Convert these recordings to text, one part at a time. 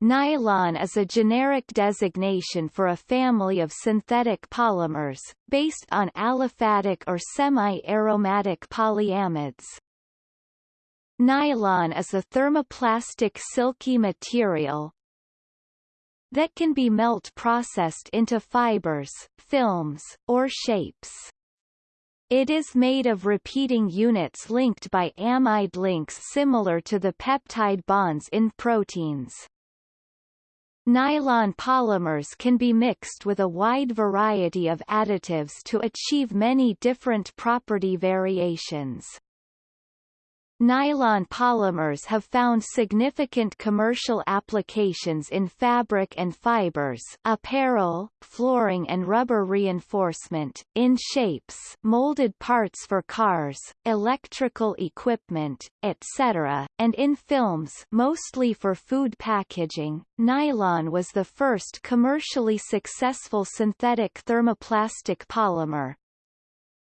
Nylon is a generic designation for a family of synthetic polymers, based on aliphatic or semi-aromatic polyamides. Nylon is a thermoplastic silky material that can be melt processed into fibers, films, or shapes. It is made of repeating units linked by amide links similar to the peptide bonds in proteins. Nylon polymers can be mixed with a wide variety of additives to achieve many different property variations. Nylon polymers have found significant commercial applications in fabric and fibers apparel, flooring and rubber reinforcement, in shapes molded parts for cars, electrical equipment, etc., and in films mostly for food packaging. Nylon was the first commercially successful synthetic thermoplastic polymer,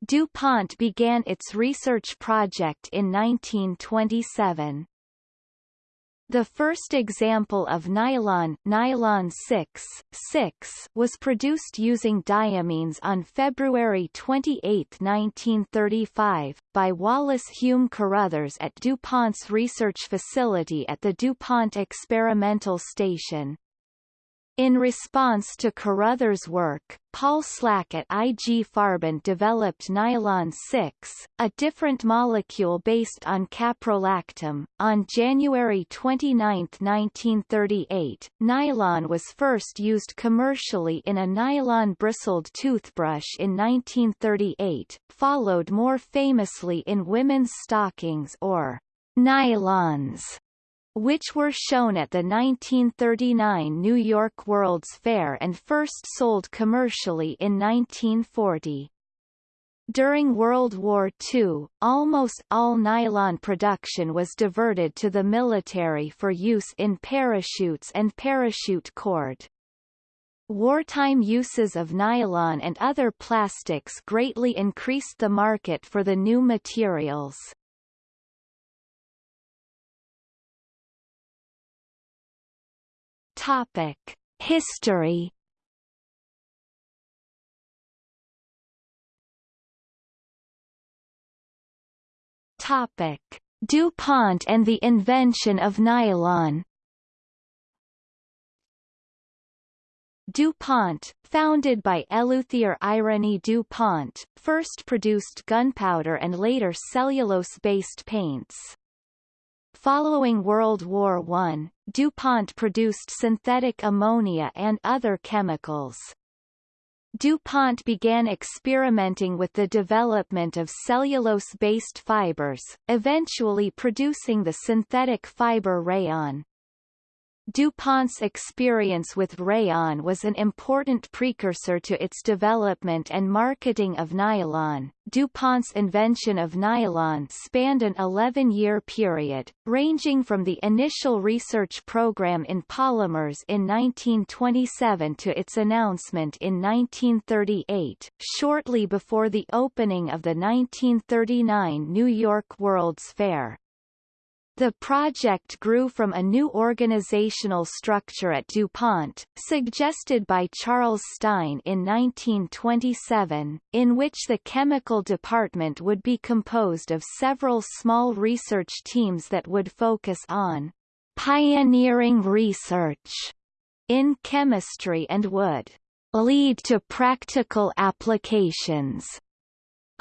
DuPont began its research project in 1927. The first example of nylon, nylon 6, 6 was produced using diamines on February 28, 1935, by Wallace Hume Carothers at DuPont's research facility at the DuPont Experimental Station. In response to Carothers' work, Paul Schlack at IG Farben developed nylon 6, a different molecule based on caprolactam. On January 29, 1938, nylon was first used commercially in a nylon bristled toothbrush in 1938, followed more famously in women's stockings or nylons which were shown at the 1939 New York World's Fair and first sold commercially in 1940. During World War II, almost all nylon production was diverted to the military for use in parachutes and parachute cord. Wartime uses of nylon and other plastics greatly increased the market for the new materials. Topic: History. Topic: DuPont and the invention of nylon. DuPont, founded by Eleuthère Irénée DuPont, first produced gunpowder and later cellulose-based paints. Following World War I, DuPont produced synthetic ammonia and other chemicals. DuPont began experimenting with the development of cellulose-based fibers, eventually producing the synthetic fiber rayon. DuPont's experience with rayon was an important precursor to its development and marketing of nylon. DuPont's invention of nylon spanned an 11-year period, ranging from the initial research program in polymers in 1927 to its announcement in 1938, shortly before the opening of the 1939 New York World's Fair. The project grew from a new organizational structure at DuPont, suggested by Charles Stine in 1927, in which the chemical department would be composed of several small research teams that would focus on pioneering research in chemistry and would lead to practical applications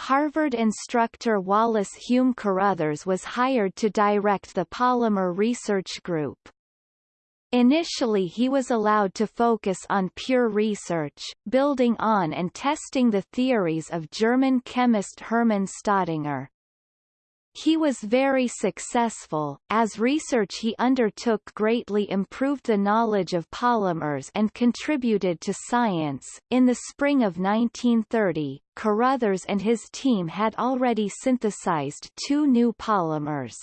Harvard instructor Wallace Hume Carothers was hired to direct the Polymer Research Group. Initially he was allowed to focus on pure research, building on and testing the theories of German chemist Hermann Staudinger. He was very successful, as research he undertook greatly improved the knowledge of polymers and contributed to science. In the spring of 1930, Carothers and his team had already synthesized two new polymers.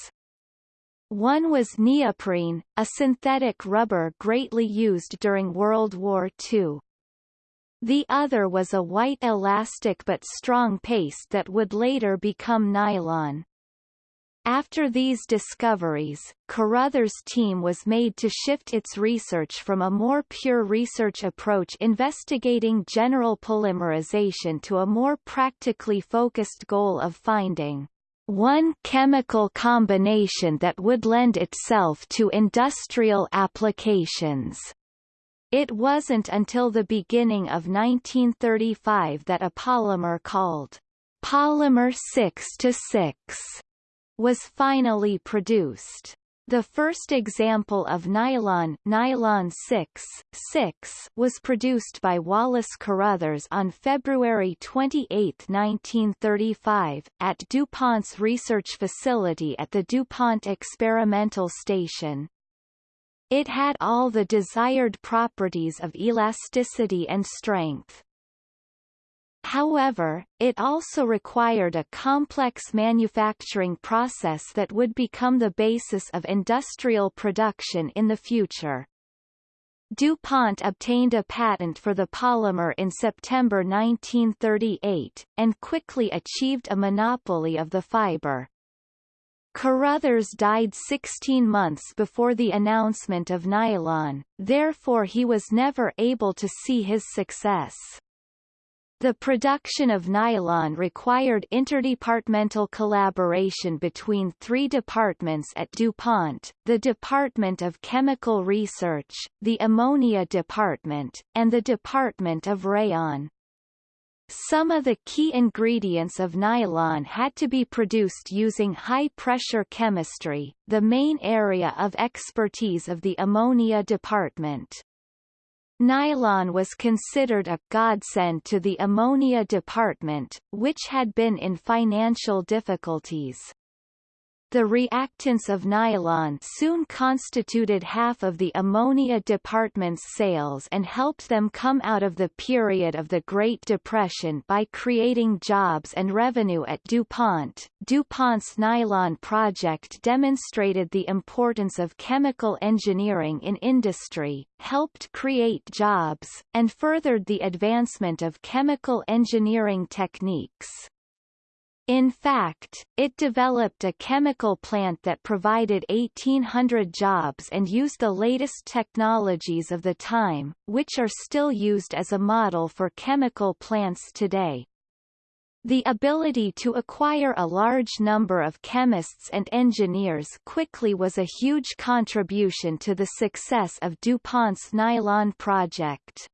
One was neoprene, a synthetic rubber greatly used during World War II. The other was a white elastic but strong paste that would later become nylon. After these discoveries, Carothers' team was made to shift its research from a more pure research approach investigating general polymerization to a more practically focused goal of finding one chemical combination that would lend itself to industrial applications. It wasn't until the beginning of 1935 that a polymer called polymer 6-6 was finally produced. The first example of nylon, nylon 6, 6 was produced by Wallace Carothers on February 28, 1935, at DuPont's research facility at the DuPont Experimental Station. It had all the desired properties of elasticity and strength. However, it also required a complex manufacturing process that would become the basis of industrial production in the future. DuPont obtained a patent for the polymer in September 1938, and quickly achieved a monopoly of the fiber. Carothers died 16 months before the announcement of nylon, therefore he was never able to see his success. The production of nylon required interdepartmental collaboration between three departments at DuPont, the Department of Chemical Research, the Ammonia Department, and the Department of Rayon. Some of the key ingredients of nylon had to be produced using high-pressure chemistry, the main area of expertise of the Ammonia Department. Nylon was considered a godsend to the ammonia department, which had been in financial difficulties. The reactants of nylon soon constituted half of the ammonia department's sales and helped them come out of the period of the Great Depression by creating jobs and revenue at DuPont. DuPont's nylon project demonstrated the importance of chemical engineering in industry, helped create jobs, and furthered the advancement of chemical engineering techniques. In fact, it developed a chemical plant that provided 1,800 jobs and used the latest technologies of the time, which are still used as a model for chemical plants today. The ability to acquire a large number of chemists and engineers quickly was a huge contribution to the success of DuPont's nylon project.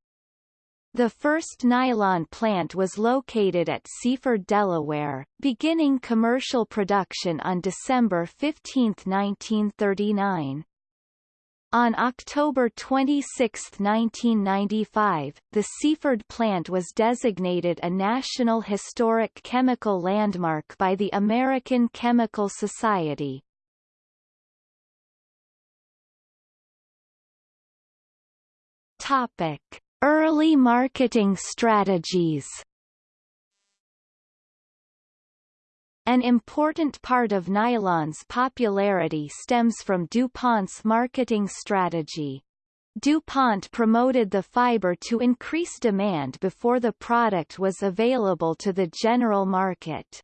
The first nylon plant was located at Seaford, Delaware, beginning commercial production on December 15, 1939. On October 26, 1995, the Seaford plant was designated a National Historic Chemical Landmark by the American Chemical Society. Topic. Early marketing strategies An important part of nylon's popularity stems from DuPont's marketing strategy. DuPont promoted the fiber to increase demand before the product was available to the general market.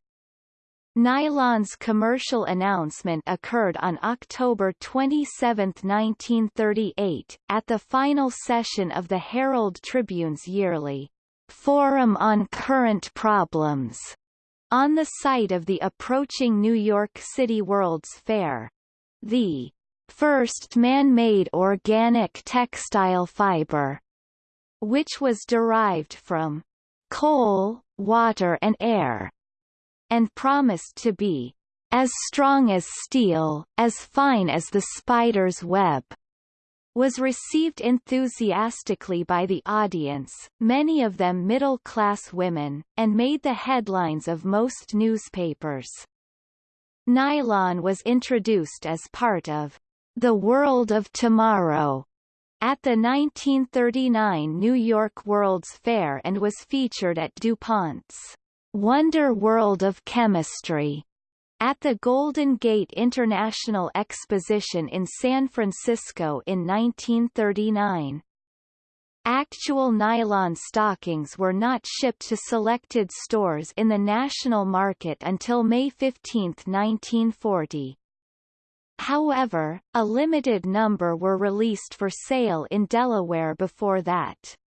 Nylon's commercial announcement occurred on October 27, 1938, at the final session of the Herald Tribune's yearly Forum on Current Problems on the site of the approaching New York City World's Fair. The first man-made organic textile fiber, which was derived from coal, water and air, and promised to be as strong as steel, as fine as the spider's web, was received enthusiastically by the audience, many of them middle-class women, and made the headlines of most newspapers. Nylon was introduced as part of The World of Tomorrow at the 1939 New York World's Fair and was featured at DuPont's Wonder World of Chemistry at the Golden Gate International Exposition in San Francisco in 1939. Actual nylon stockings were not shipped to selected stores in the national market until May 15, 1940. However, a limited number were released for sale in Delaware before that.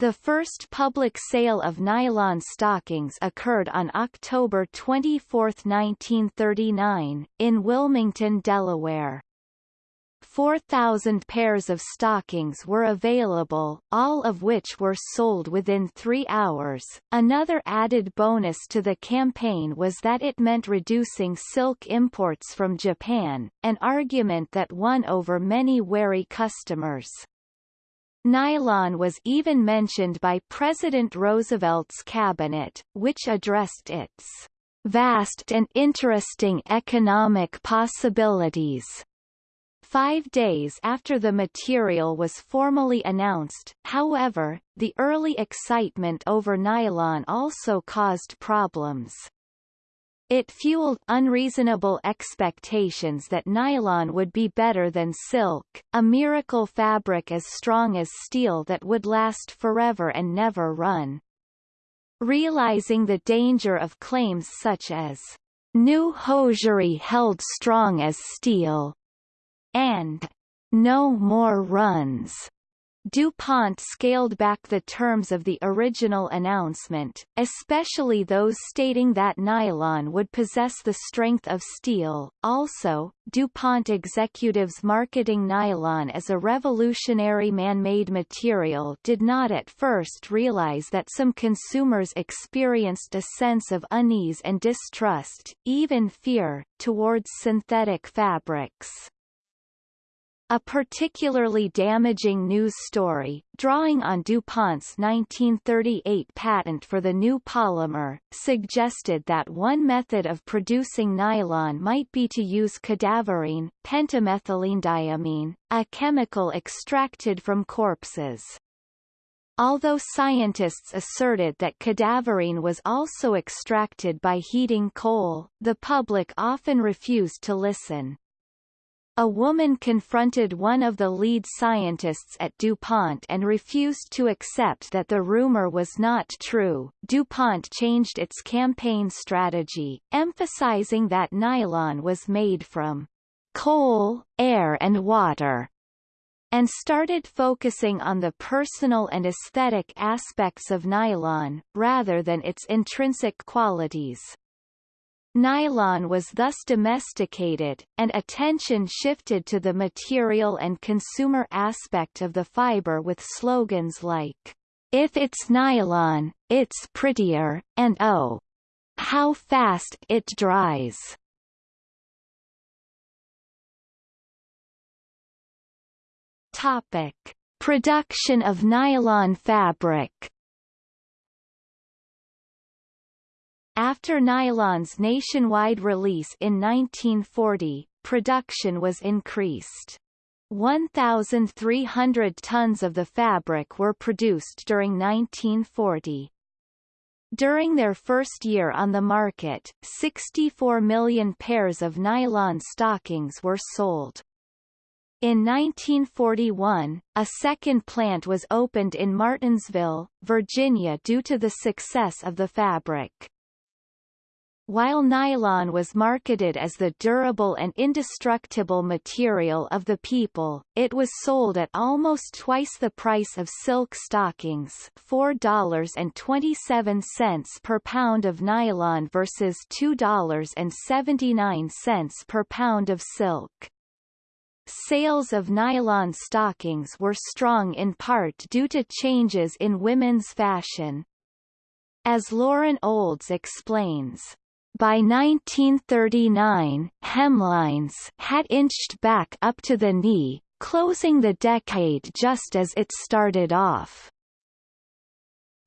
The first public sale of nylon stockings occurred on October 24, 1939, in Wilmington, Delaware. 4,000 pairs of stockings were available, all of which were sold within three hours. Another added bonus to the campaign was that it meant reducing silk imports from Japan, an argument that won over many wary customers. Nylon was even mentioned by President Roosevelt's cabinet, which addressed its vast and interesting economic possibilities Five days after the material was formally announced, however, the early excitement over nylon also caused problems. It fueled unreasonable expectations that nylon would be better than silk, a miracle fabric as strong as steel that would last forever and never run. Realizing the danger of claims such as, new hosiery held strong as steel, and no more runs. DuPont scaled back the terms of the original announcement, especially those stating that nylon would possess the strength of steel. Also, DuPont executives marketing nylon as a revolutionary man-made material did not at first realize that some consumers experienced a sense of unease and distrust, even fear, towards synthetic fabrics. A particularly damaging news story, drawing on DuPont's 1938 patent for the new polymer, suggested that one method of producing nylon might be to use cadaverine, pentamethylene a chemical extracted from corpses. Although scientists asserted that cadaverine was also extracted by heating coal, the public often refused to listen. A woman confronted one of the lead scientists at DuPont and refused to accept that the rumor was not true. DuPont changed its campaign strategy, emphasizing that nylon was made from coal, air and water, and started focusing on the personal and aesthetic aspects of nylon, rather than its intrinsic qualities. Nylon was thus domesticated, and attention shifted to the material and consumer aspect of the fiber with slogans like, If it's nylon, it's prettier, and oh, how fast it dries. Topic. Production of nylon fabric After nylon's nationwide release in 1940, production was increased. 1,300 tons of the fabric were produced during 1940. During their first year on the market, 64 million pairs of nylon stockings were sold. In 1941, a second plant was opened in Martinsville, Virginia due to the success of the fabric. While nylon was marketed as the durable and indestructible material of the people, it was sold at almost twice the price of silk stockings $4.27 per pound of nylon versus $2.79 per pound of silk. Sales of nylon stockings were strong in part due to changes in women's fashion. As Lauren Olds explains, by 1939, hemlines had inched back up to the knee, closing the decade just as it started off.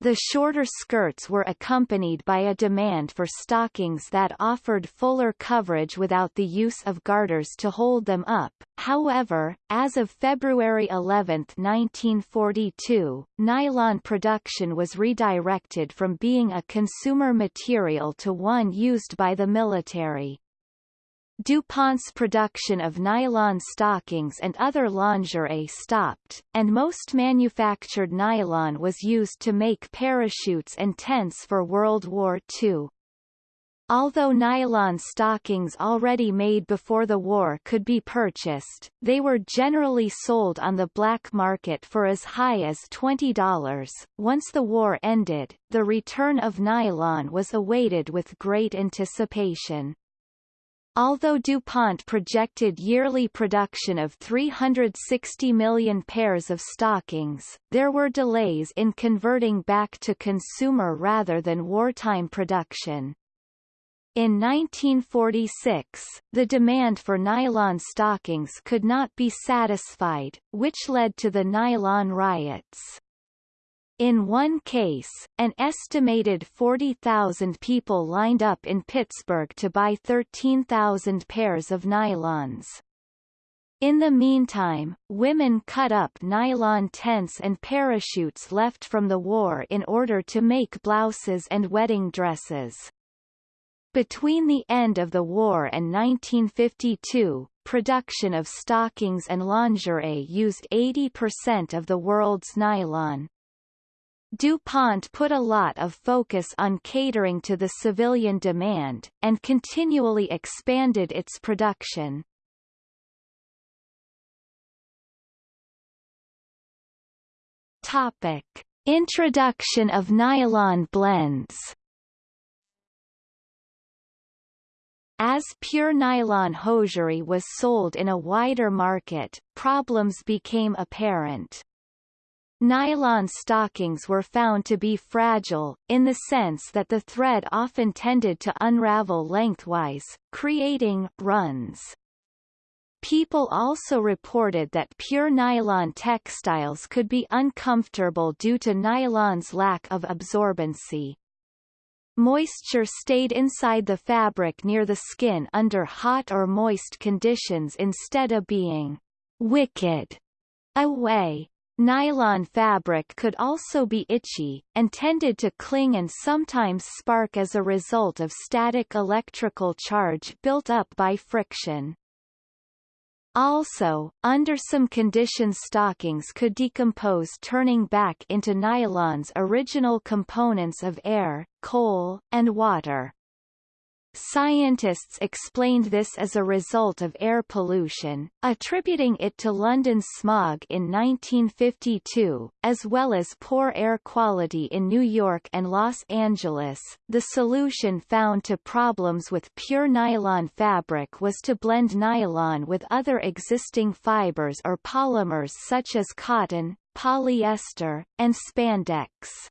The shorter skirts were accompanied by a demand for stockings that offered fuller coverage without the use of garters to hold them up. However, as of February 11, 1942, nylon production was redirected from being a consumer material to one used by the military. DuPont's production of nylon stockings and other lingerie stopped, and most manufactured nylon was used to make parachutes and tents for World War II. Although nylon stockings already made before the war could be purchased, they were generally sold on the black market for as high as $20. Once the war ended, the return of nylon was awaited with great anticipation. Although DuPont projected yearly production of 360 million pairs of stockings, there were delays in converting back to consumer rather than wartime production. In 1946, the demand for nylon stockings could not be satisfied, which led to the nylon riots. In one case, an estimated 40,000 people lined up in Pittsburgh to buy 13,000 pairs of nylons. In the meantime, women cut up nylon tents and parachutes left from the war in order to make blouses and wedding dresses. Between the end of the war and 1952, production of stockings and lingerie used 80% of the world's nylon. DuPont put a lot of focus on catering to the civilian demand, and continually expanded its production. Topic. Introduction of nylon blends As pure nylon hosiery was sold in a wider market, problems became apparent. Nylon stockings were found to be fragile, in the sense that the thread often tended to unravel lengthwise, creating runs. People also reported that pure nylon textiles could be uncomfortable due to nylon's lack of absorbency. Moisture stayed inside the fabric near the skin under hot or moist conditions instead of being wicked away. Nylon fabric could also be itchy, and tended to cling and sometimes spark as a result of static electrical charge built up by friction. Also, under some conditions stockings could decompose turning back into nylon's original components of air, coal, and water. Scientists explained this as a result of air pollution, attributing it to London's smog in 1952, as well as poor air quality in New York and Los Angeles. The solution found to problems with pure nylon fabric was to blend nylon with other existing fibers or polymers such as cotton, polyester, and spandex.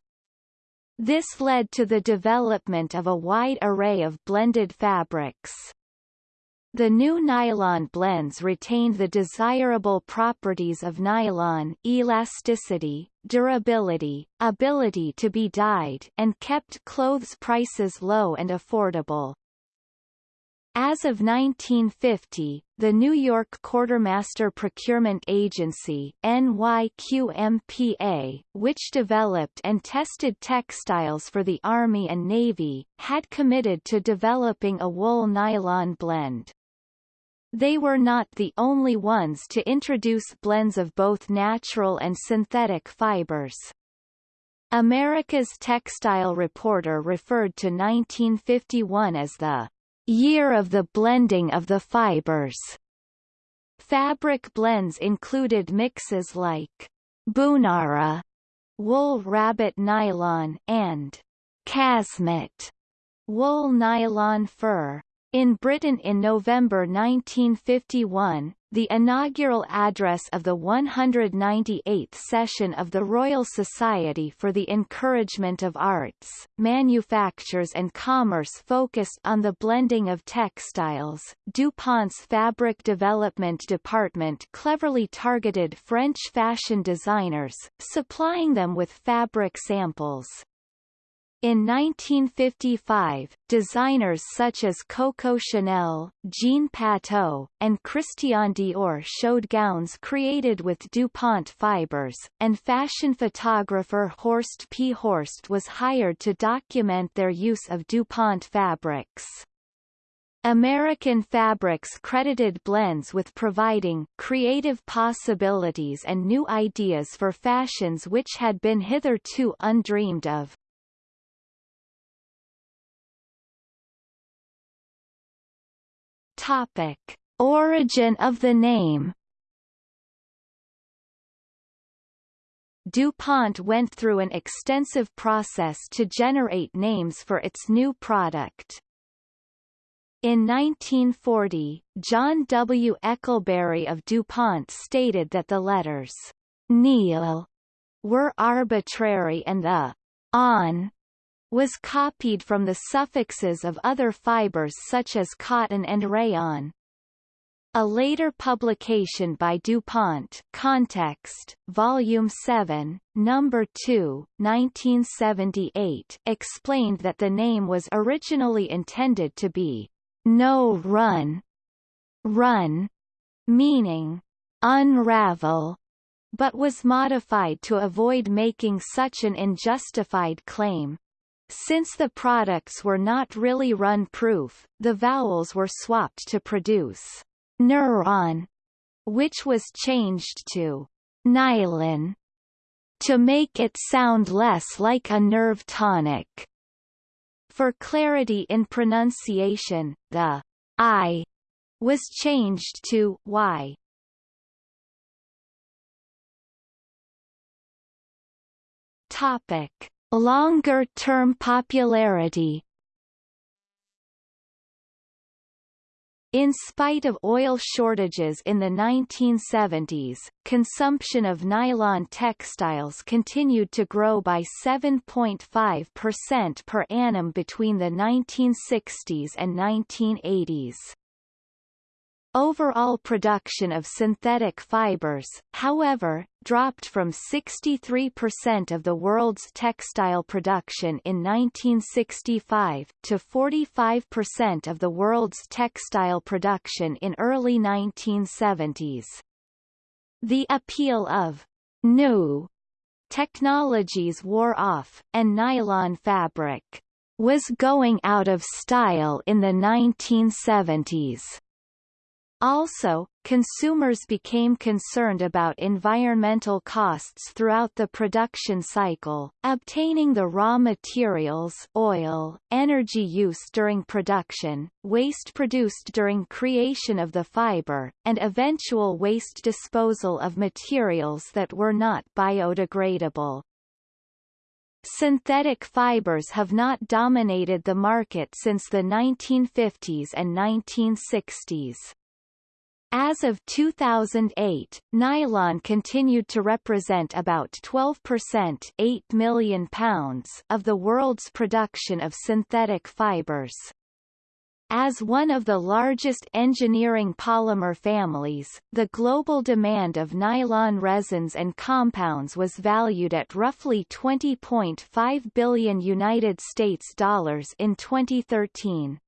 This led to the development of a wide array of blended fabrics. The new nylon blends retained the desirable properties of nylon elasticity, durability, ability to be dyed and kept clothes prices low and affordable. As of 1950, the New York Quartermaster Procurement Agency NYQMPA, which developed and tested textiles for the Army and Navy, had committed to developing a wool-nylon blend. They were not the only ones to introduce blends of both natural and synthetic fibers. America's Textile Reporter referred to 1951 as the Year of the blending of the fibers. Fabric blends included mixes like Bunara, wool rabbit nylon, and Casmet, wool nylon fur. In Britain in November 1951, the inaugural address of the 198th session of the Royal Society for the Encouragement of Arts, Manufactures and Commerce focused on the blending of textiles. DuPont's Fabric Development Department cleverly targeted French fashion designers, supplying them with fabric samples. In 1955, designers such as Coco Chanel, Jean Patou, and Christian Dior showed gowns created with DuPont fibers, and fashion photographer Horst P. Horst was hired to document their use of DuPont fabrics. American Fabrics credited blends with providing creative possibilities and new ideas for fashions which had been hitherto undreamed of. Topic: Origin of the name DuPont went through an extensive process to generate names for its new product. In 1940, John W. Eckelberry of DuPont stated that the letters nyl were arbitrary and the on was copied from the suffixes of other fibers such as cotton and rayon. A later publication by DuPont Context, Volume 7, Number 2, 1978 explained that the name was originally intended to be no run, run, meaning unravel, but was modified to avoid making such an unjustified claim. Since the products were not really run-proof, the vowels were swapped to produce neuron, which was changed to nylon to make it sound less like a nerve tonic. For clarity in pronunciation, the I was changed to Y. Topic: Longer-term popularity In spite of oil shortages in the 1970s, consumption of nylon textiles continued to grow by 7.5% per annum between the 1960s and 1980s. Overall production of synthetic fibers, however, dropped from 63% of the world's textile production in 1965 to 45% of the world's textile production in early 1970s. The appeal of new technologies wore off, and nylon fabric was going out of style in the 1970s. Also, consumers became concerned about environmental costs throughout the production cycle, obtaining the raw materials oil, energy use during production, waste produced during creation of the fiber, and eventual waste disposal of materials that were not biodegradable. Synthetic fibers have not dominated the market since the 1950s and 1960s. As of 2008, nylon continued to represent about 12% 8 million pounds of the world's production of synthetic fibers. As one of the largest engineering polymer families, the global demand of nylon resins and compounds was valued at roughly 20.5 billion United States dollars in 2013.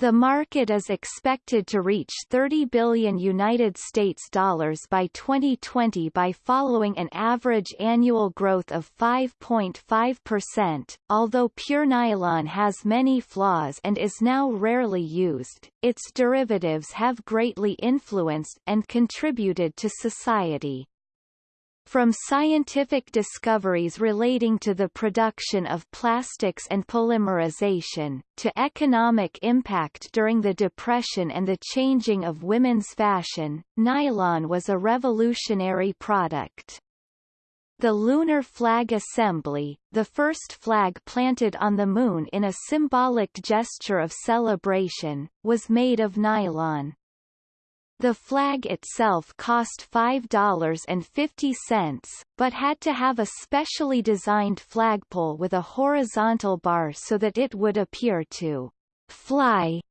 The market is expected to reach 30 billion United States dollars by 2020 by following an average annual growth of 5.5%. Although pure nylon has many flaws and is now rarely used, its derivatives have greatly influenced and contributed to society. From scientific discoveries relating to the production of plastics and polymerization, to economic impact during the Depression and the changing of women's fashion, nylon was a revolutionary product. The Lunar Flag Assembly, the first flag planted on the Moon in a symbolic gesture of celebration, was made of nylon. The flag itself cost $5.50, but had to have a specially designed flagpole with a horizontal bar so that it would appear to fly.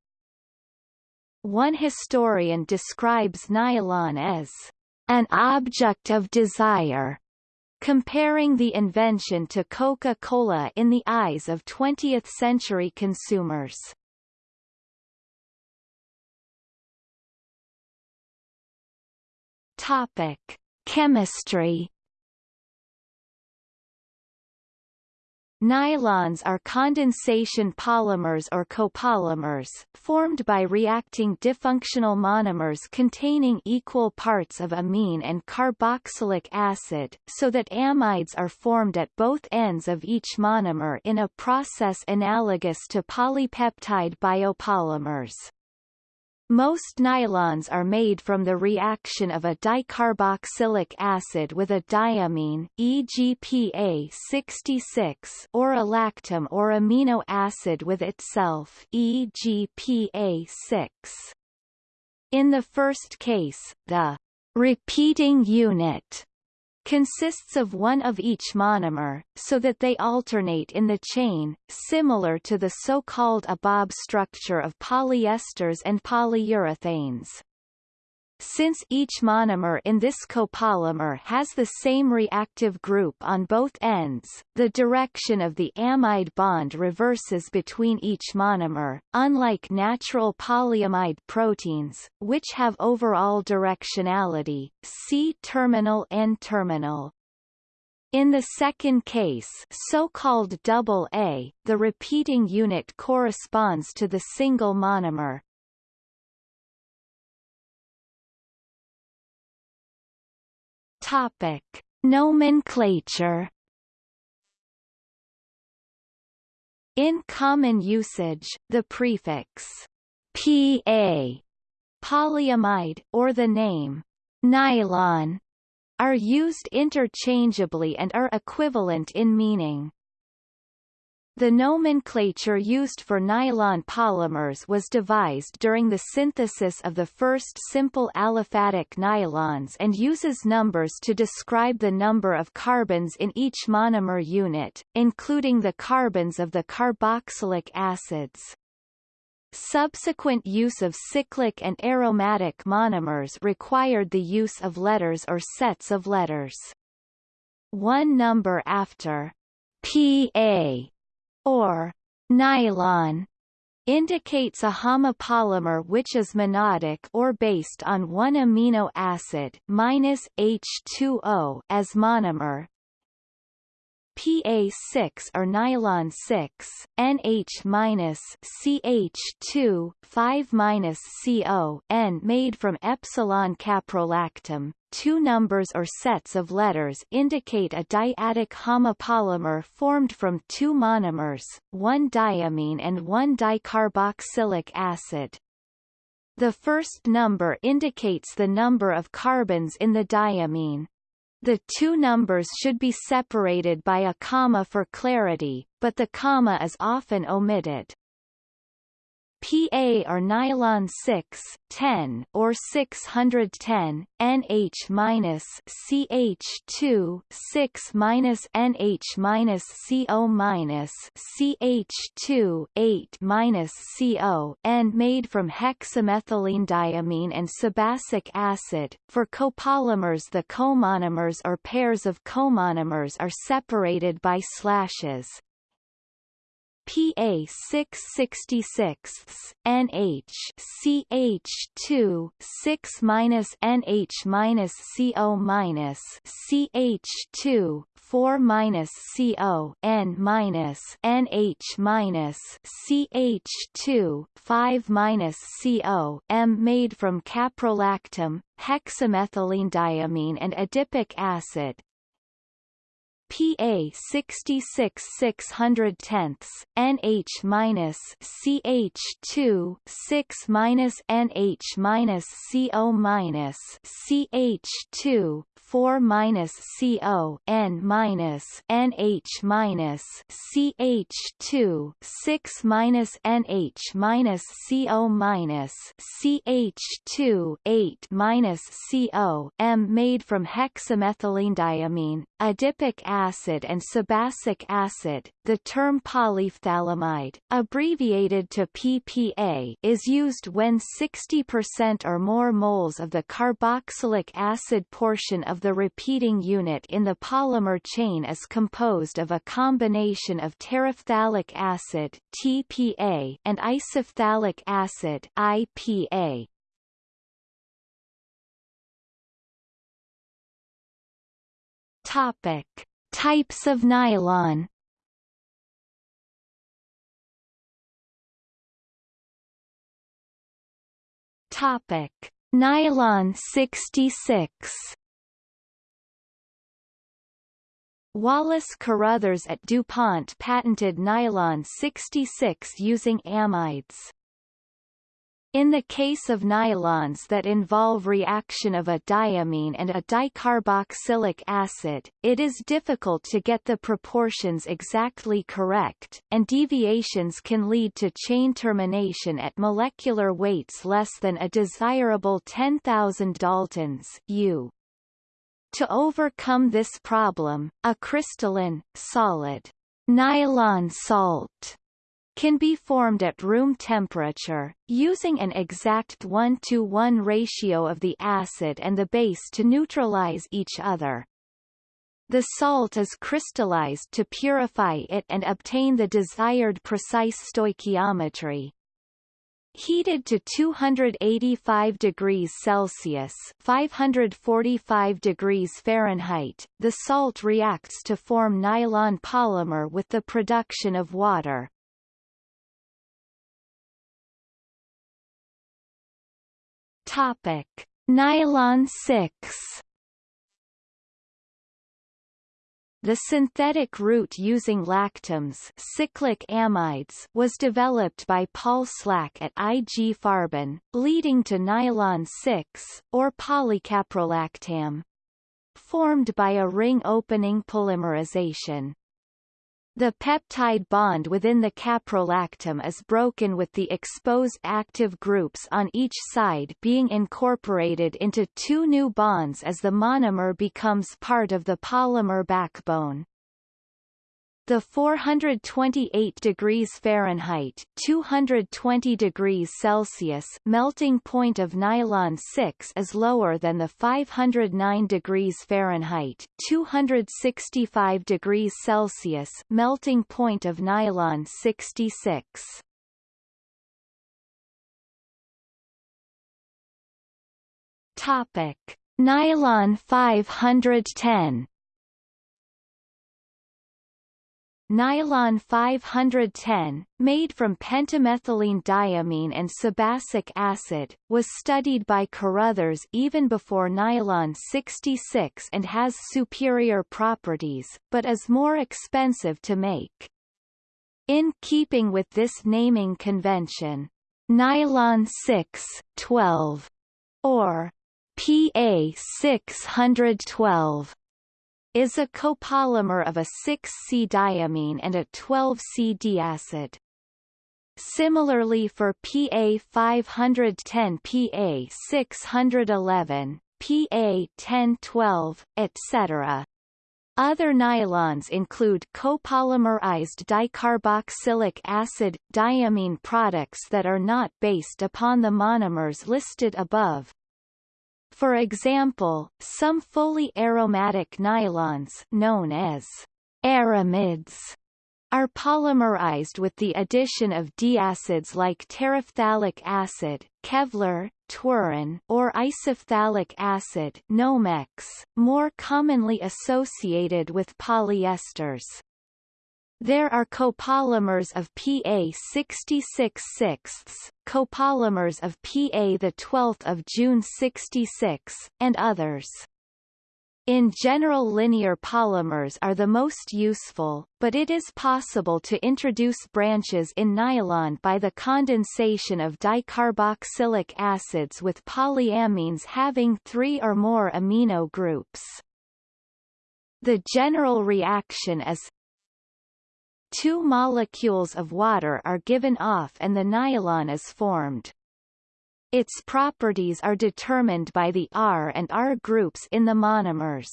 One historian describes nylon as an object of desire, comparing the invention to Coca-Cola in the eyes of 20th-century consumers. Topic: Chemistry. Nylons are condensation polymers or copolymers, formed by reacting difunctional monomers containing equal parts of amine and carboxylic acid, so that amides are formed at both ends of each monomer in a process analogous to polypeptide biopolymers. Most nylons are made from the reaction of a dicarboxylic acid with a diamine EGPA 66 or a lactam or amino acid with itself EGPA 6. In the first case, the repeating unit consists of one of each monomer, so that they alternate in the chain, similar to the so-called ABAB structure of polyesters and polyurethanes. Since each monomer in this copolymer has the same reactive group on both ends, the direction of the amide bond reverses between each monomer, unlike natural polyamide proteins, which have overall directionality, C-terminal N-terminal. In the second case so-called double A, the repeating unit corresponds to the single monomer, Topic: Nomenclature. In common usage, the prefix PA, polyamide, or the name nylon, are used interchangeably and are equivalent in meaning. The nomenclature used for nylon polymers was devised during the synthesis of the first simple aliphatic nylons and uses numbers to describe the number of carbons in each monomer unit, including the carbons of the carboxylic acids. Subsequent use of cyclic and aromatic monomers required the use of letters or sets of letters. One number after PA or nylon indicates a homopolymer which is monadic or based on one amino acid minus H2O as monomer, PA6 or nylon 6, NH CH2, 5 CO N made from epsilon caprolactam. Two numbers or sets of letters indicate a dyadic homopolymer formed from two monomers, one diamine and one dicarboxylic acid. The first number indicates the number of carbons in the diamine, the two numbers should be separated by a comma for clarity, but the comma is often omitted. PA or nylon 6, 10 or 610, NH minus CH2, 6 minus NH minus CO minus CH2, 8 minus CO, and made from hexamethylene and sebacic acid. For copolymers, the comonomers or pairs of comonomers are separated by slashes, PA 666 NH CH2 6 minus NH minus CO minus CH2 4 minus CO N minus NH minus CH2 5 minus CO M made from caprolactam, hexamethylene and adipic acid, PA 66 610 NH minus CH2 6 minus NH minus CO minus CH2 4 minus CO N minus NH minus CH2 6 minus NH minus CO minus CH2 8 minus CO M made from hexamethylene adipic acid and sebacic acid. The term polyphthalamide, abbreviated to PPA, is used when 60% or more moles of the carboxylic acid portion of the repeating unit in the polymer chain is composed of a combination of terephthalic acid TPA and isophthalic acid IPA. Topic: Types of nylon Topic: Nylon 66. Wallace Carothers at DuPont patented nylon 66 using amides. In the case of nylons that involve reaction of a diamine and a dicarboxylic acid, it is difficult to get the proportions exactly correct, and deviations can lead to chain termination at molecular weights less than a desirable 10,000 daltons U. To overcome this problem, a crystalline, solid nylon salt can be formed at room temperature, using an exact 1 to 1 ratio of the acid and the base to neutralize each other. The salt is crystallized to purify it and obtain the desired precise stoichiometry. Heated to 285 degrees Celsius 545 degrees Fahrenheit, the salt reacts to form nylon polymer with the production of water. Topic: Nylon 6 The synthetic route using lactams cyclic amides was developed by Paul Schlack at IG Farben, leading to nylon 6, or polycaprolactam. Formed by a ring opening polymerization. The peptide bond within the caprolactam is broken with the exposed active groups on each side being incorporated into two new bonds as the monomer becomes part of the polymer backbone. The 428 degrees Fahrenheit 220 degrees Celsius melting point of nylon 6 is lower than the 509 degrees Fahrenheit 265 degrees Celsius melting point of nylon 66. Topic: Nylon 510 Nylon 510, made from pentamethylene diamine and sebacic acid, was studied by Carothers even before nylon 66 and has superior properties, but is more expensive to make. In keeping with this naming convention, nylon 6, 12, or PA 612 is a copolymer of a 6C-diamine and a 12C diacid. Similarly for PA 510 PA 611, PA 1012, etc. Other nylons include copolymerized dicarboxylic acid, diamine products that are not based upon the monomers listed above, for example, some fully aromatic nylons known as aramids are polymerized with the addition of diacids like terephthalic acid, Kevlar, Twaron, or isophthalic acid, Nomex, more commonly associated with polyesters. There are copolymers of Pa 66 sixths, copolymers of Pa the 12th of June 66, and others. In general linear polymers are the most useful, but it is possible to introduce branches in nylon by the condensation of dicarboxylic acids with polyamines having three or more amino groups. The general reaction is Two molecules of water are given off and the nylon is formed. Its properties are determined by the R and R groups in the monomers.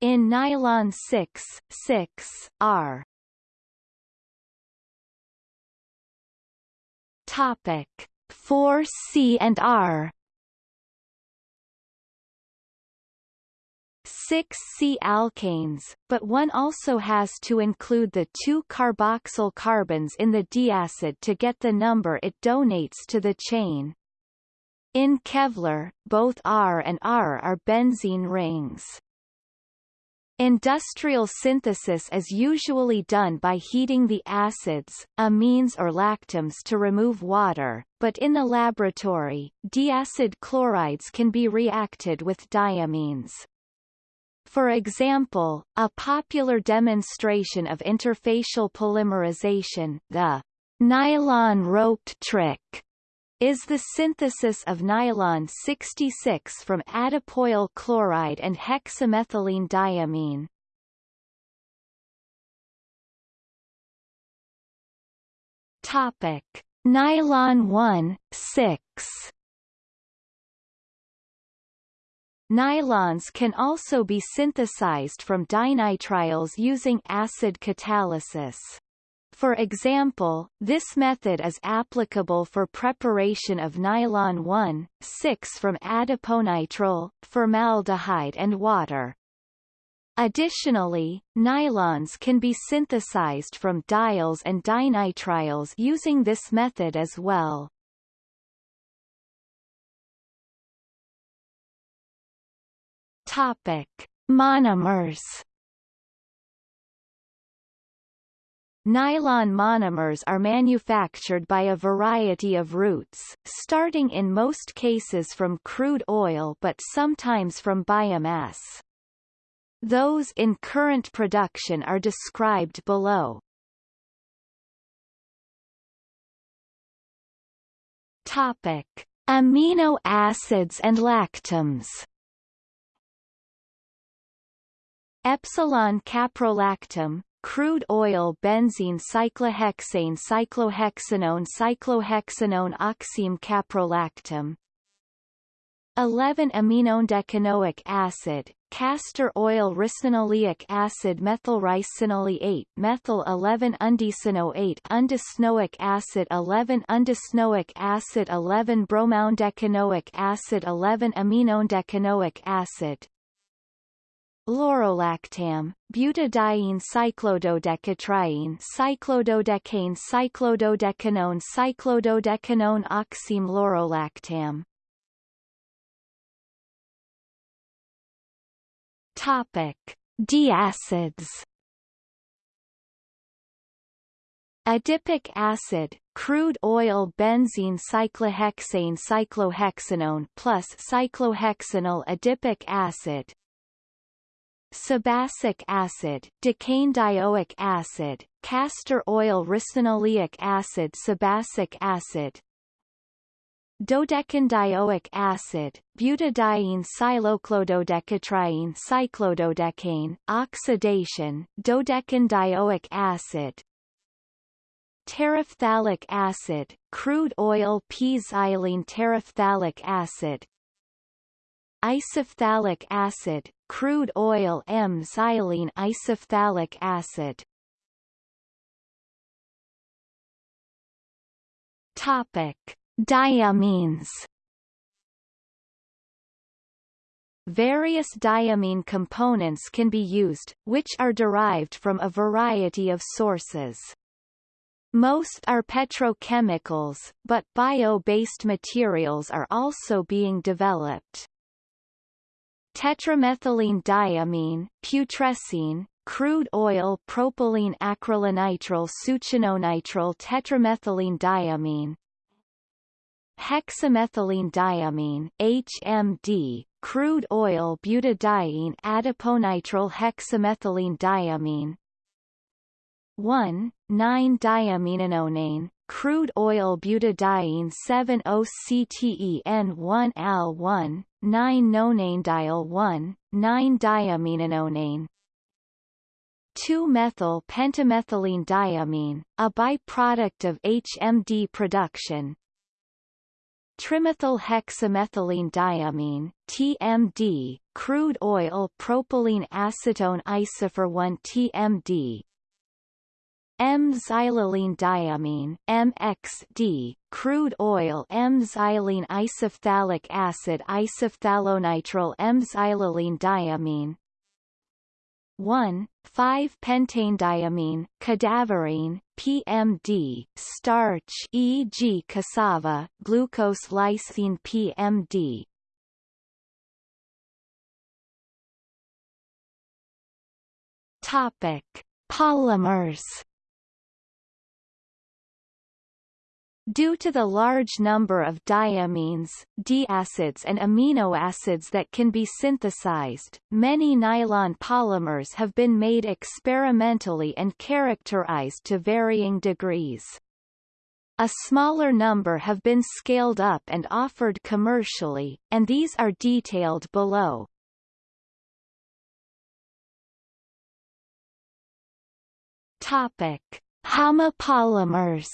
In nylon 6, 6, R Topic 4C and R 6 C-alkanes, but one also has to include the two carboxyl carbons in the diacid to get the number it donates to the chain. In Kevlar, both R and R are benzene rings. Industrial synthesis is usually done by heating the acids, amines or lactams to remove water, but in the laboratory, diacid chlorides can be reacted with diamines. For example, a popular demonstration of interfacial polymerization, the nylon roped trick, is the synthesis of nylon 66 from adipoyl chloride and hexamethylene diamine. Topic: Nylon 1, 6 Nylons can also be synthesized from dinitriles using acid catalysis. For example, this method is applicable for preparation of nylon 1,6 from adiponitrile, formaldehyde and water. Additionally, nylons can be synthesized from diols and dinitriles using this method as well. Topic: Monomers Nylon monomers are manufactured by a variety of routes, starting in most cases from crude oil but sometimes from biomass. Those in current production are described below. Topic: Amino acids and lactams. Epsilon caprolactam, crude oil benzene cyclohexane cyclohexanone cyclohexanone oxime caprolactam. 11 aminodecanoic acid castor oil ricinoleic acid methylricinoleate methyl 11 undecanoate undecanoic acid 11 undecanoic acid 11 bromoundecanoic acid 11 aminodecanoic acid Laurolactam, butadiene cyclododecatriene cyclododecane cyclododecanone cyclododecanone oxime laurolactam Topic: Diacids. Adipic acid, crude oil benzene cyclohexane cyclohexanone plus cyclohexanol adipic acid Sebacic acid, dicane acid, castor oil ricinoleic acid Sebacic acid. Dodecanedioic acid, butadiene cyclododecane cyclododecane, oxidation, dodecanedioic acid. Terephthalic acid, crude oil p-xylene terephthalic acid. Isophthalic acid, crude oil M-xylene isophthalic acid. Topic: Diamines. Various diamine components can be used, which are derived from a variety of sources. Most are petrochemicals, but bio-based materials are also being developed tetramethylene diamine, putrescine, crude oil propylene acrylonitrile succinonitrile tetramethylene diamine hexamethylene diamine HMD crude oil butadiene adiponitrile hexamethylene diamine. 1 9 diaminonone crude oil butadiene 7-OCTEN1-AL1, 9-nonanediol1, 9-diaminonone 2-methyl pentamethylene diamine, a byproduct of HMD production. Trimethyl hexamethylene diamine TMD, crude oil propylene acetone isophor 1 TMD, M-xylylene diamine MXD, crude oil M-xylene isophthalic acid isophthalonitrile M-xylylene diamine 1, 5-pentane-diamine, cadaverine, PMD, starch e.g. cassava, glucose lysine PMD, Topic: Polymers. Due to the large number of diamines, diacids and amino acids that can be synthesized, many nylon polymers have been made experimentally and characterized to varying degrees. A smaller number have been scaled up and offered commercially, and these are detailed below. Topic: Homopolymers.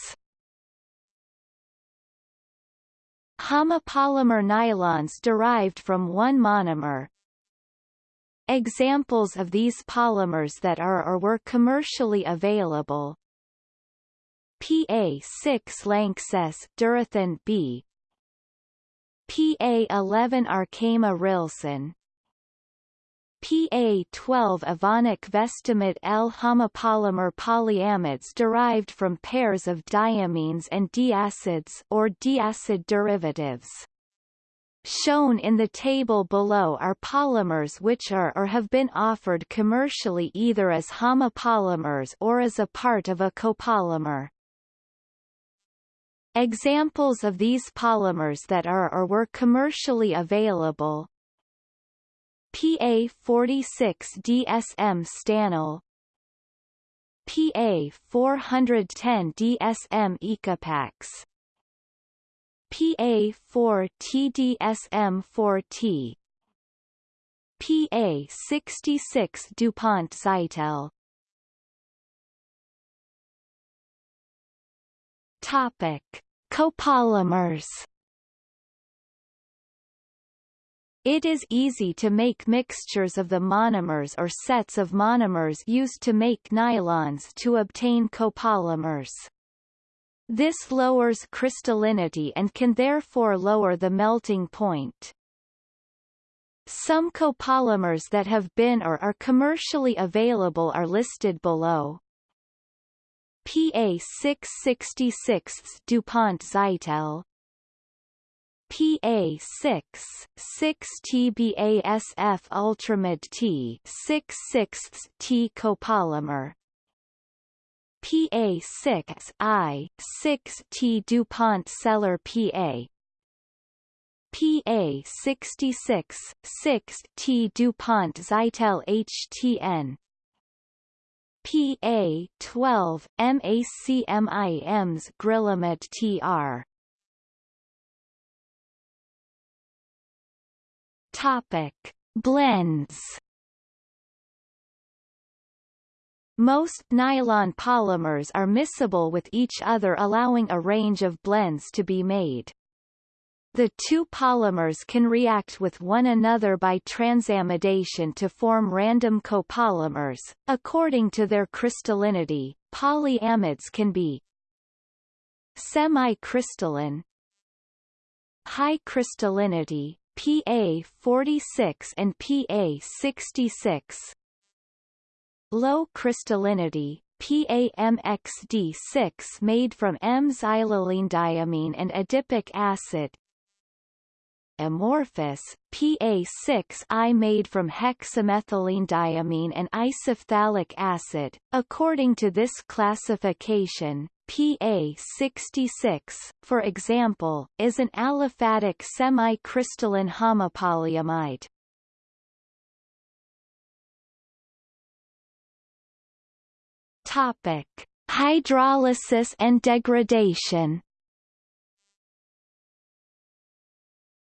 Homopolymer nylons derived from one monomer. Examples of these polymers that are or were commercially available. PA6 Lanxess Durathan B. PA11 Arkema Rilsan PA12 Evonik Vestamid L homopolymer polyamides derived from pairs of diamines and diacids or diacid derivatives. Shown in the table below are polymers which are or have been offered commercially either as homopolymers or as a part of a copolymer. Examples of these polymers that are or were commercially available PA46 DSM Stanyl PA410 DSM Ecopax. PA4 TDSM4T PA66 DuPont Zytel Topic: Copolymers It is easy to make mixtures of the monomers or sets of monomers used to make nylons to obtain copolymers. This lowers crystallinity and can therefore lower the melting point. Some copolymers that have been or are commercially available are listed below. PA 666 DuPont Zytel PA6, 6 TBASF Ultramid T 6 6 T copolymer. PA6 I 6 T DuPont Selar PA PA66 6 T DuPont Zytel HTN PA12 MACMIMs Grilamid TR Topic: Blends. Most nylon polymers are miscible with each other allowing a range of blends to be made. The two polymers can react with one another by transamidation to form random copolymers. According to their crystallinity, polyamides can be semi-crystalline, high crystallinity, PA 46 and PA 66 Low crystallinity PAMXD6 made from M-xylylenediamine and adipic acid amorphous, PA6I made from hexamethylenediamine and isophthalic acid. According to this classification, PA66, for example, is an aliphatic semi-crystalline homopolyamide. Topic: Hydrolysis and degradation.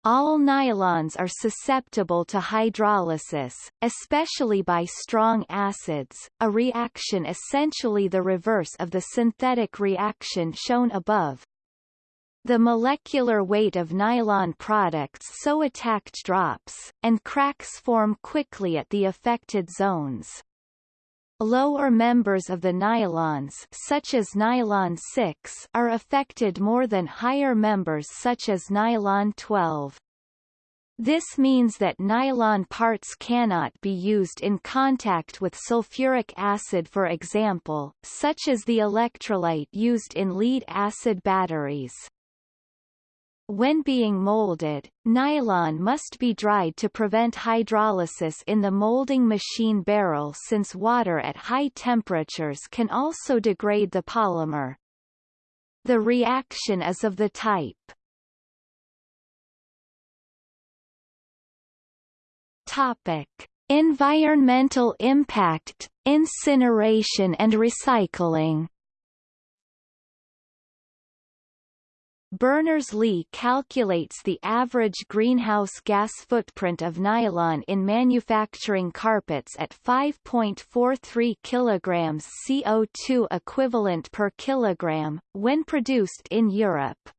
All nylons are susceptible to hydrolysis, especially by strong acids, a reaction essentially the reverse of the synthetic reaction shown above. The molecular weight of nylon products so attacked drops, and cracks form quickly at the affected zones. Lower members of the nylons such as nylon 6 are affected more than higher members such as nylon 12. This means that nylon parts cannot be used in contact with sulfuric acid for example, such as the electrolyte used in lead-acid batteries. When being molded, nylon must be dried to prevent hydrolysis in the molding machine barrel since water at high temperatures can also degrade the polymer. The reaction is of the type Topic: Environmental impact, incineration and recycling. Berners-Lee calculates the average greenhouse gas footprint of nylon in manufacturing carpets at 5.43 kg CO2 equivalent per kilogram, when produced in Europe.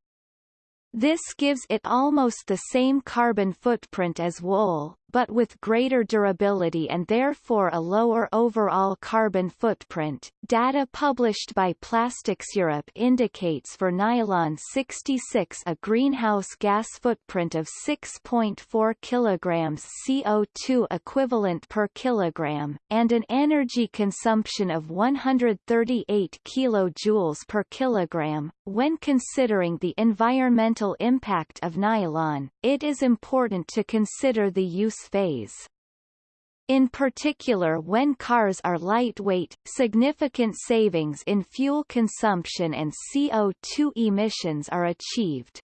This gives it almost the same carbon footprint as wool, but with greater durability and therefore a lower overall carbon footprint. Data published by Plastics Europe indicates for nylon 66 a greenhouse gas footprint of 6.4 kg CO2 equivalent per kilogram, and an energy consumption of 138 kJ per kilogram. When considering the environmental impact of nylon, it is important to consider the use phase. In particular when cars are lightweight, significant savings in fuel consumption and CO2 emissions are achieved.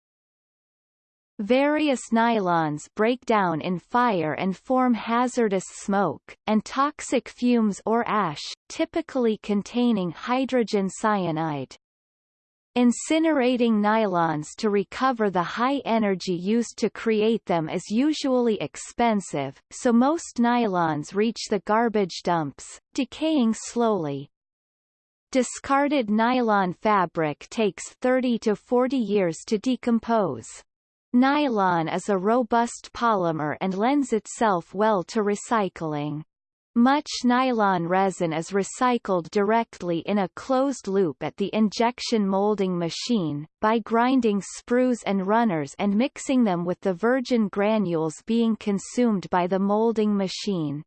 Various nylons break down in fire and form hazardous smoke, and toxic fumes or ash, typically containing hydrogen cyanide. Incinerating nylons to recover the high energy used to create them is usually expensive, so most nylons reach the garbage dumps, decaying slowly. Discarded nylon fabric takes 30 to 40 years to decompose. Nylon is a robust polymer and lends itself well to recycling. Much nylon resin is recycled directly in a closed loop at the injection molding machine, by grinding sprues and runners and mixing them with the virgin granules being consumed by the molding machine.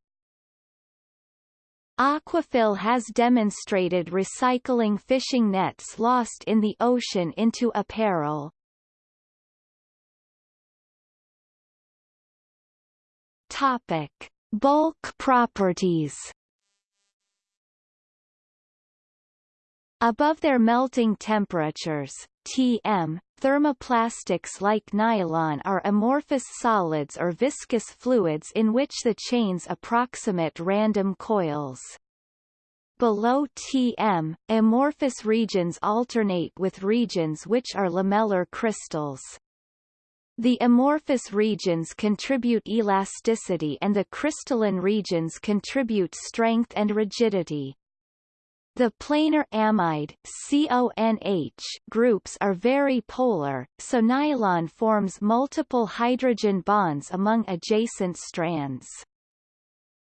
Aquafil has demonstrated recycling fishing nets lost in the ocean into apparel. Topic. Bulk properties Above their melting temperatures, Tm, thermoplastics like nylon are amorphous solids or viscous fluids in which the chains approximate random coils. Below Tm, amorphous regions alternate with regions which are lamellar crystals. The amorphous regions contribute elasticity and the crystalline regions contribute strength and rigidity. The planar amide CONH groups are very polar, so nylon forms multiple hydrogen bonds among adjacent strands.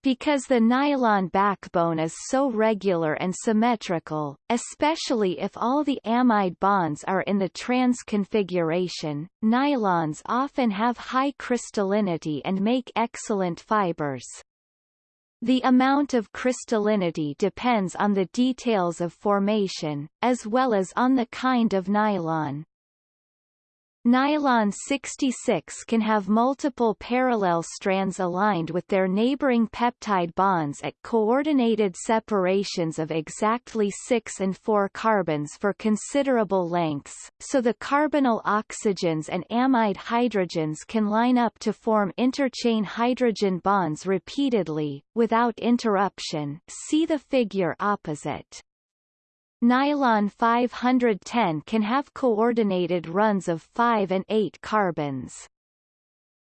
Because the nylon backbone is so regular and symmetrical, especially if all the amide bonds are in the trans configuration, nylons often have high crystallinity and make excellent fibers. The amount of crystallinity depends on the details of formation, as well as on the kind of nylon. Nylon 66 can have multiple parallel strands aligned with their neighboring peptide bonds at coordinated separations of exactly 6 and 4 carbons for considerable lengths, so the carbonyl oxygens and amide hydrogens can line up to form interchain hydrogen bonds repeatedly, without interruption see the figure opposite. Nylon 510 can have coordinated runs of 5 and 8 carbons.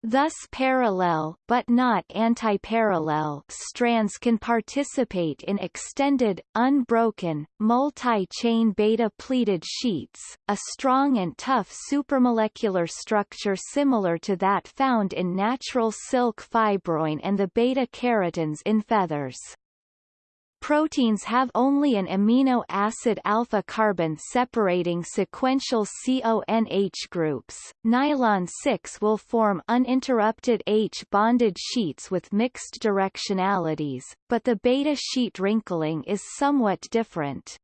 Thus parallel but not antiparallel strands can participate in extended, unbroken, multi-chain beta-pleated sheets, a strong and tough supramolecular structure similar to that found in natural silk fibroin and the beta-keratins in feathers. Proteins have only an amino acid alpha carbon separating sequential CONH groups. Nylon 6 will form uninterrupted H-bonded sheets with mixed directionalities, but the beta sheet wrinkling is somewhat different.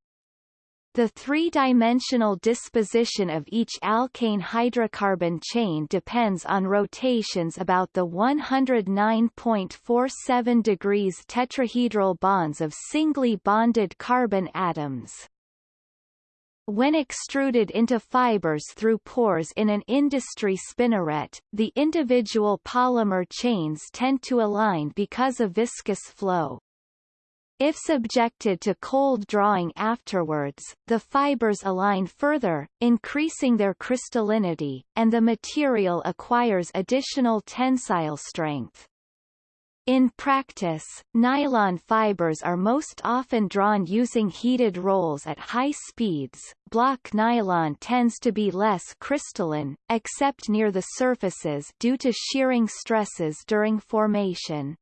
The three-dimensional disposition of each alkane hydrocarbon chain depends on rotations about the 109.47 degrees tetrahedral bonds of singly bonded carbon atoms. When extruded into fibers through pores in an industry spinneret, the individual polymer chains tend to align because of viscous flow. If subjected to cold drawing afterwards, the fibers align further, increasing their crystallinity, and the material acquires additional tensile strength. In practice, nylon fibers are most often drawn using heated rolls at high speeds. Block nylon tends to be less crystalline, except near the surfaces due to shearing stresses during formation.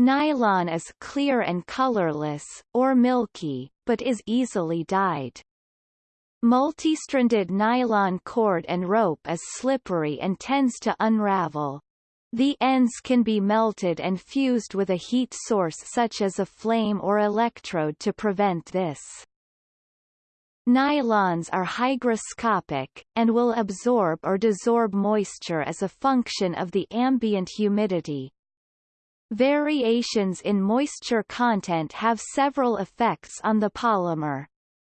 Nylon is clear and colorless, or milky, but is easily dyed. Multistranded nylon cord and rope is slippery and tends to unravel. The ends can be melted and fused with a heat source such as a flame or electrode to prevent this. Nylons are hygroscopic, and will absorb or desorb moisture as a function of the ambient humidity, Variations in moisture content have several effects on the polymer.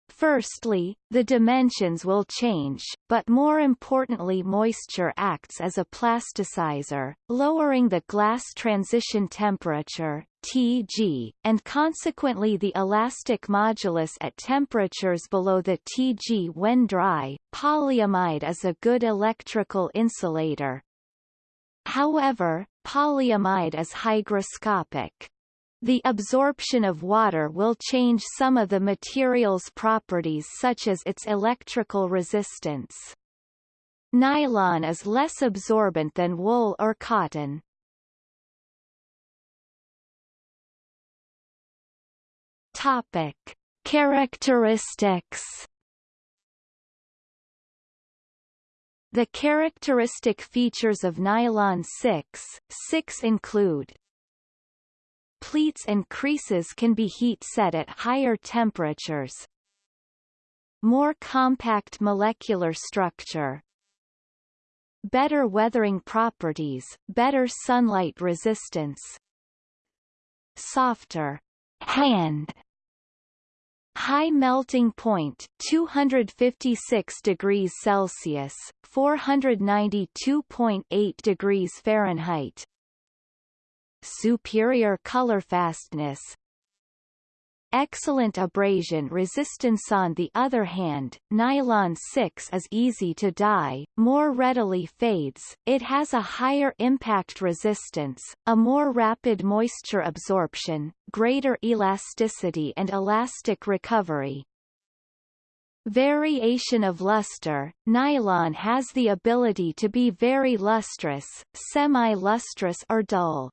Firstly, the dimensions will change, but more importantly moisture acts as a plasticizer, lowering the glass transition temperature Tg, and consequently the elastic modulus at temperatures below the Tg when dry. Polyamide is a good electrical insulator. However, polyamide is hygroscopic. The absorption of water will change some of the material's properties such as its electrical resistance. Nylon is less absorbent than wool or cotton. Topic. Characteristics The characteristic features of nylon 6, 6 include Pleats and creases can be heat set at higher temperatures. More compact molecular structure. Better weathering properties, better sunlight resistance. Softer hand High melting point 256 degrees Celsius, 492.8 degrees Fahrenheit. Superior color fastness Excellent abrasion resistance On the other hand, nylon 6 is easy to dye, more readily fades, it has a higher impact resistance, a more rapid moisture absorption, greater elasticity and elastic recovery. Variation of luster Nylon has the ability to be very lustrous, semi-lustrous or dull.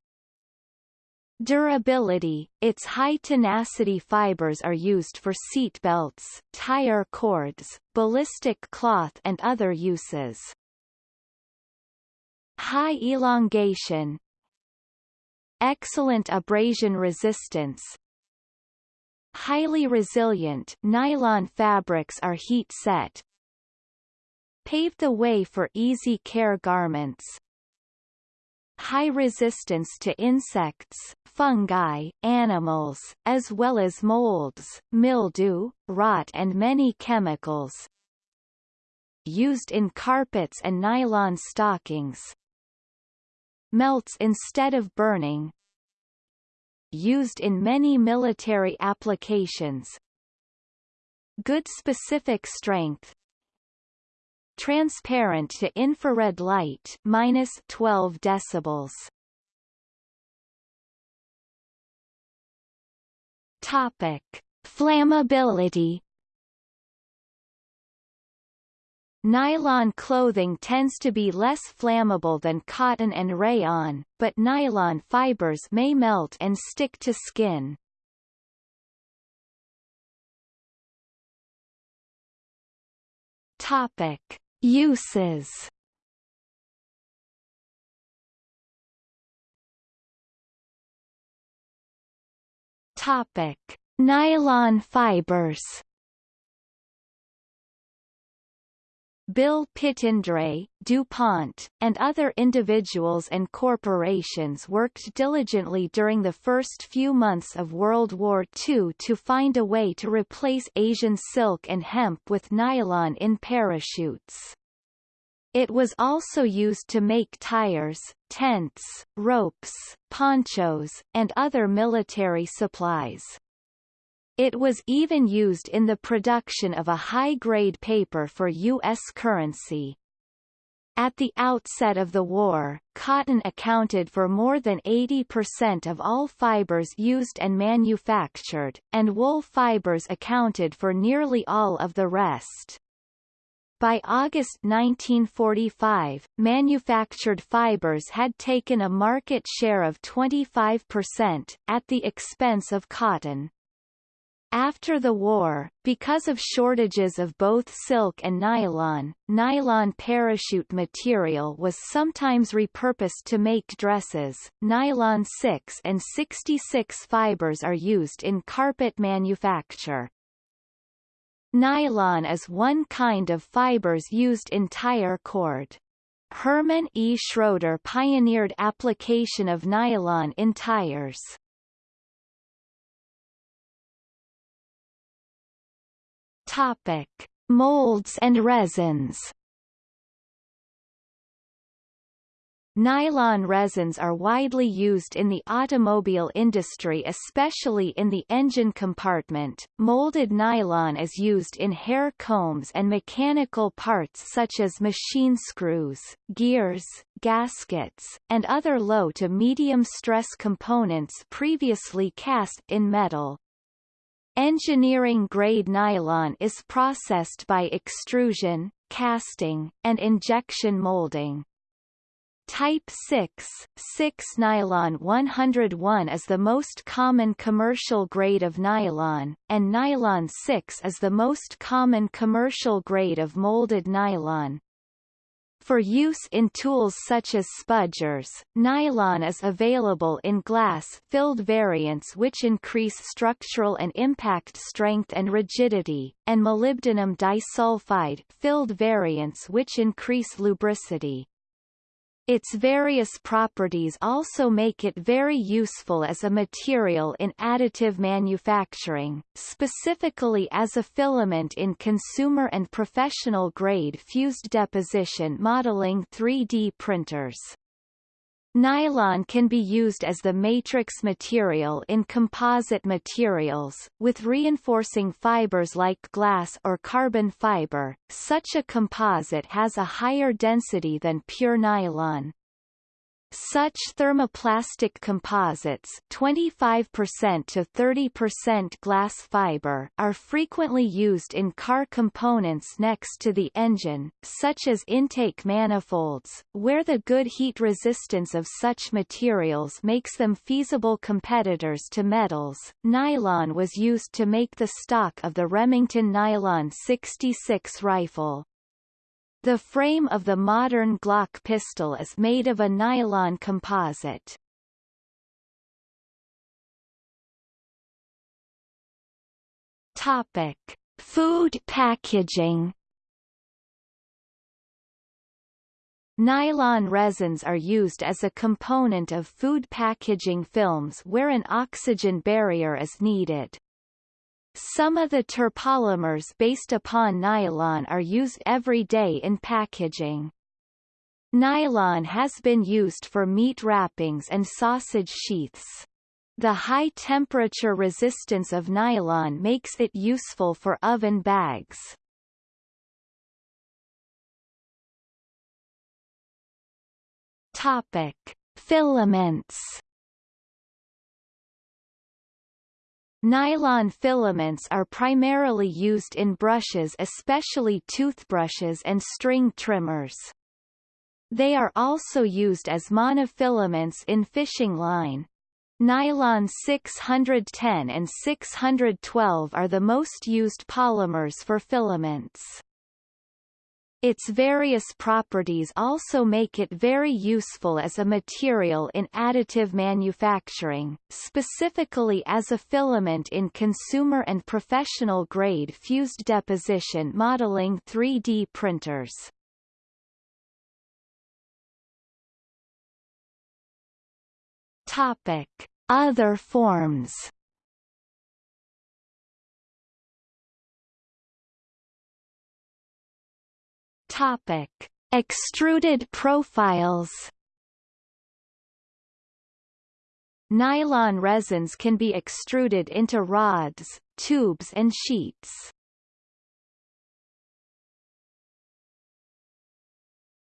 Durability – Its high tenacity fibers are used for seat belts, tire cords, ballistic cloth and other uses. High elongation Excellent abrasion resistance Highly resilient nylon fabrics are heat set Paved the way for easy care garments high resistance to insects, fungi, animals, as well as molds, mildew, rot and many chemicals. Used in carpets and nylon stockings. Melts instead of burning. Used in many military applications. Good specific strength, transparent to infrared light minus 12 decibels. Topic: Flammability. Nylon clothing tends to be less flammable than cotton and rayon, but nylon fibers may melt and stick to skin. Topic: Uses Topic: Nylon fibers. Bill Pittendrigh, DuPont, and other individuals and corporations worked diligently during the first few months of World War II to find a way to replace Asian silk and hemp with nylon in parachutes. It was also used to make tires, tents, ropes, ponchos, and other military supplies. It was even used in the production of a high-grade paper for U.S. currency. At the outset of the war, cotton accounted for more than 80% of all fibers used and manufactured, and wool fibers accounted for nearly all of the rest. By August 1945, manufactured fibers had taken a market share of 25%, at the expense of cotton. After the war, because of shortages of both silk and nylon, nylon parachute material was sometimes repurposed to make dresses. Nylon 6 and 66 fibers are used in carpet manufacture. Nylon is one kind of fibers used in tire cord. Herman E. Schroeder pioneered application of nylon in tires. Topic: Molds and resins. Nylon resins are widely used in the automobile industry especially in the engine compartment. Molded nylon is used in hair combs and mechanical parts such as machine screws, gears, gaskets, and other low to medium stress components previously cast in metal. Engineering-grade nylon is processed by extrusion, casting, and injection molding. Type 6, 6 nylon 101 is the most common commercial grade of nylon, and nylon 6 is the most common commercial grade of molded nylon. For use in tools such as spudgers, nylon is available in glass-filled variants which increase structural and impact strength and rigidity, and molybdenum disulfide filled variants which increase lubricity. Its various properties also make it very useful as a material in additive manufacturing, specifically as a filament in consumer and professional-grade fused deposition modeling 3D printers. Nylon can be used as the matrix material in composite materials, with reinforcing fibers like glass or carbon fiber. Such a composite has a higher density than pure nylon. Such thermoplastic composites 25% to 30% glass fiber are frequently used in car components next to the engine, such as intake manifolds, where the good heat resistance of such materials makes them feasible competitors to metals. Nylon was used to make the stock of the Remington Nylon 66 rifle. The frame of the modern Glock pistol is made of a nylon composite. Topic: Food packaging. Nylon resins are used as a component of food packaging films where an oxygen barrier is needed. Some of the terpolymers based upon nylon are used every day in packaging. Nylon has been used for meat wrappings and sausage sheaths. The high temperature resistance of nylon makes it useful for oven bags. Topic: Filaments Nylon filaments are primarily used in brushes especially toothbrushes and string trimmers. They are also used as monofilaments in fishing line. Nylon 610 and 612 are the most used polymers for filaments. Its various properties also make it very useful as a material in additive manufacturing, specifically as a filament in consumer and professional-grade fused deposition modeling 3D printers. Topic: Other forms. Topic: Extruded profiles. Nylon resins can be extruded into rods, tubes and sheets.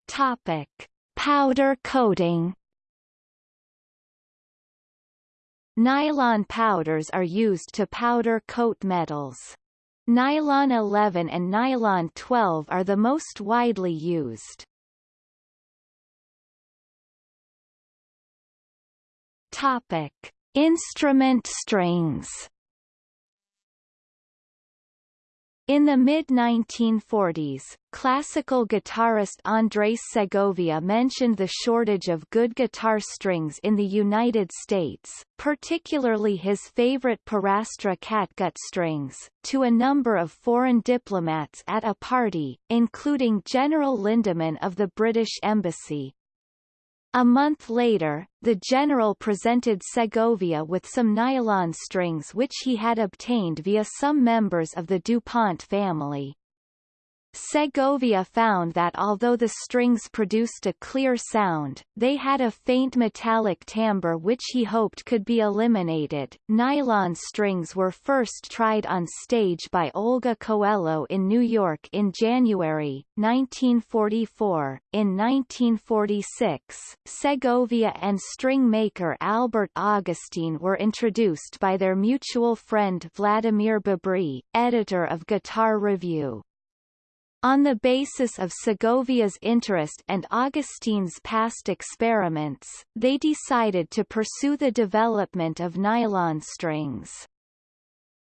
Topic: Powder coating. Nylon powders are used to powder coat metals. Nylon 11 and nylon 12 are the most widely used. Topic: Instrument strings. In the mid-1940s, classical guitarist Andres Segovia mentioned the shortage of good guitar strings in the United States, particularly his favorite Pirastro catgut strings, to a number of foreign diplomats at a party, including General Lindemann of the British Embassy. A month later, the general presented Segovia with some nylon strings which he had obtained via some members of the DuPont family. Segovia found that although the strings produced a clear sound, they had a faint metallic timbre which he hoped could be eliminated. Nylon strings were first tried on stage by Olga Coelho in New York in January 1944. In 1946, Segovia and string maker Albert Augustine were introduced by their mutual friend Vladimir Bobri, editor of Guitar Review. On the basis of Segovia's interest and Augustine's past experiments, they decided to pursue the development of nylon strings.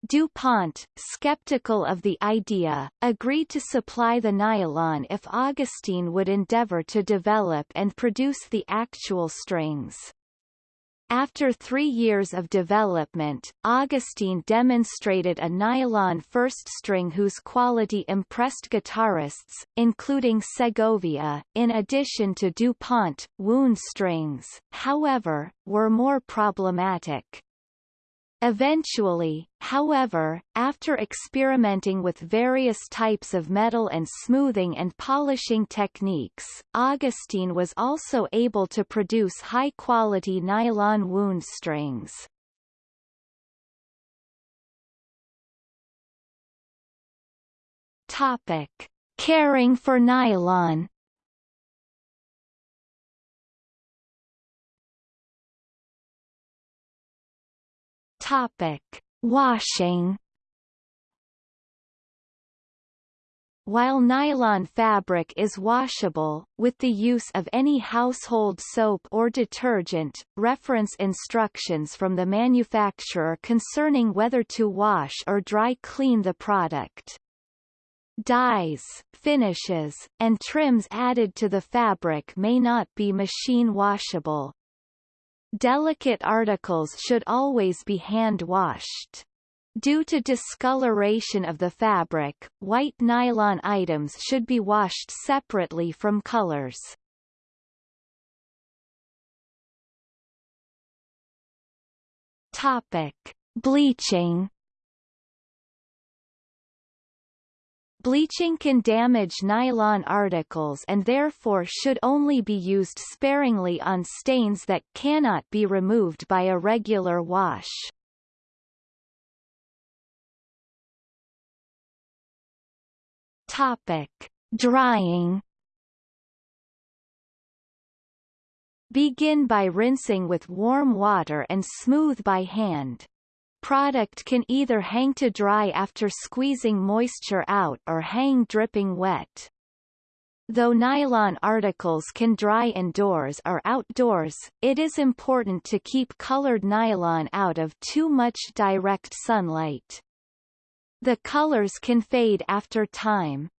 DuPont, skeptical of the idea, agreed to supply the nylon if Augustine would endeavor to develop and produce the actual strings. After three years of development, Augustine demonstrated a nylon first string whose quality impressed guitarists, including Segovia, in addition to DuPont, wound strings, however, were more problematic. Eventually, however, after experimenting with various types of metal and smoothing and polishing techniques, Augustine was also able to produce high-quality nylon wound strings. Topic. Caring for nylon Topic: Washing. While nylon fabric is washable, with the use of any household soap or detergent, reference instructions from the manufacturer concerning whether to wash or dry clean the product. Dyes, finishes, and trims added to the fabric may not be machine washable. Delicate articles should always be hand-washed. Due to discoloration of the fabric, white nylon items should be washed separately from colors. Topic: Bleaching Bleaching can damage nylon articles and therefore should only be used sparingly on stains that cannot be removed by a regular wash. Topic: Drying Begin by rinsing with warm water and smooth by hand. Product can either hang to dry after squeezing moisture out or hang dripping wet. Though nylon articles can dry indoors or outdoors, it is important to keep colored nylon out of too much direct sunlight. The colors can fade after time.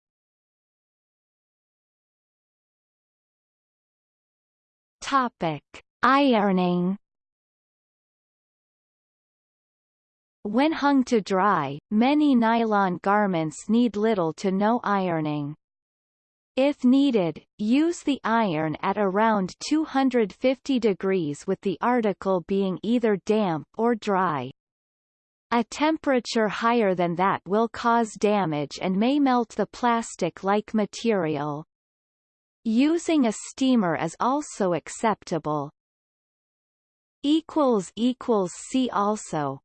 Topic: Ironing When hung to dry, many nylon garments need little to no ironing. If needed, use the iron at around 250 degrees with the article being either damp or dry. A temperature higher than that will cause damage and may melt the plastic-like material. Using a steamer is also acceptable. See also